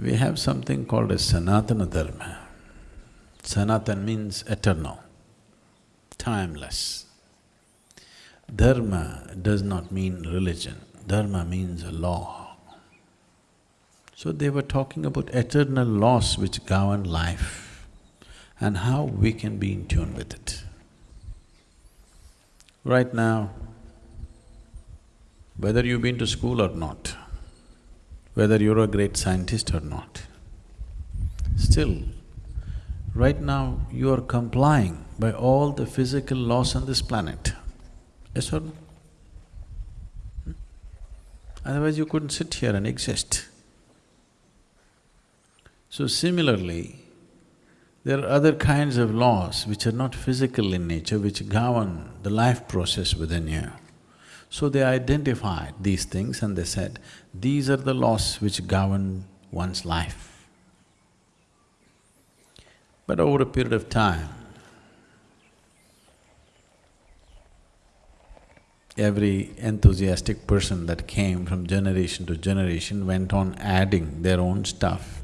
We have something called as Sanatana Dharma. Sanatan means eternal, timeless. Dharma does not mean religion, dharma means a law. So they were talking about eternal laws which govern life and how we can be in tune with it. Right now, whether you've been to school or not, whether you're a great scientist or not, still, right now you are complying by all the physical laws on this planet. Yes or no? Hmm? Otherwise you couldn't sit here and exist. So similarly, there are other kinds of laws which are not physical in nature, which govern the life process within you. So they identified these things and they said, these are the laws which govern one's life. But over a period of time, every enthusiastic person that came from generation to generation went on adding their own stuff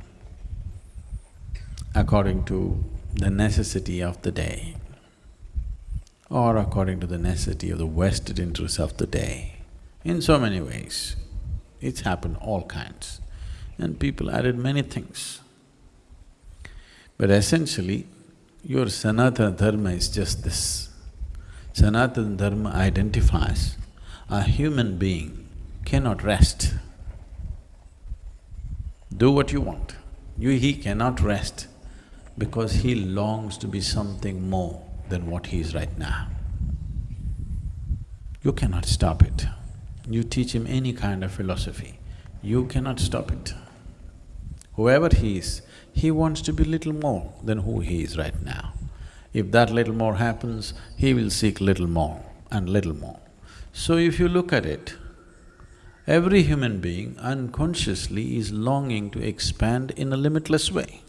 according to the necessity of the day or according to the necessity of the vested interests of the day. In so many ways, it's happened all kinds and people added many things. But essentially, your Sanatana Dharma is just this. Sanatana Dharma identifies a human being cannot rest. Do what you want. You… he cannot rest because he longs to be something more than what he is right now. You cannot stop it. You teach him any kind of philosophy, you cannot stop it. Whoever he is, he wants to be little more than who he is right now. If that little more happens, he will seek little more and little more. So if you look at it, every human being unconsciously is longing to expand in a limitless way.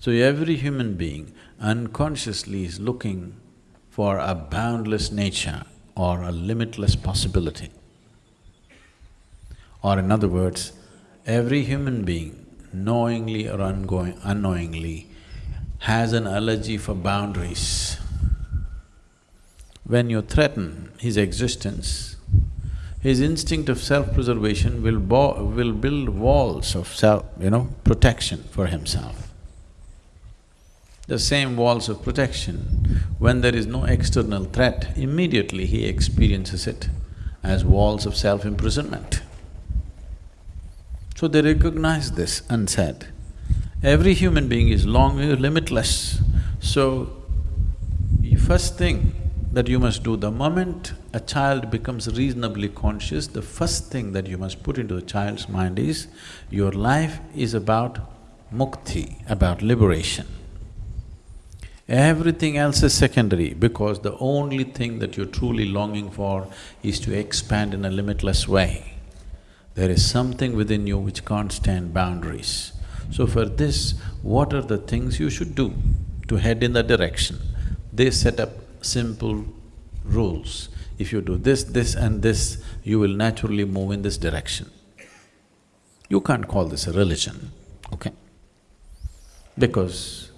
So every human being unconsciously is looking for a boundless nature or a limitless possibility. Or in other words, every human being, knowingly or unknowingly, has an allergy for boundaries. When you threaten his existence, his instinct of self-preservation will will build walls of self, you know, protection for himself the same walls of protection. When there is no external threat, immediately he experiences it as walls of self-imprisonment. So they recognized this and said, every human being is long, limitless. So, the first thing that you must do, the moment a child becomes reasonably conscious, the first thing that you must put into the child's mind is, your life is about mukti, about liberation. Everything else is secondary because the only thing that you're truly longing for is to expand in a limitless way. There is something within you which can't stand boundaries. So for this, what are the things you should do to head in that direction? They set up simple rules. If you do this, this and this, you will naturally move in this direction. You can't call this a religion, okay? Because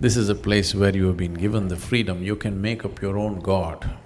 this is a place where you have been given the freedom, you can make up your own God.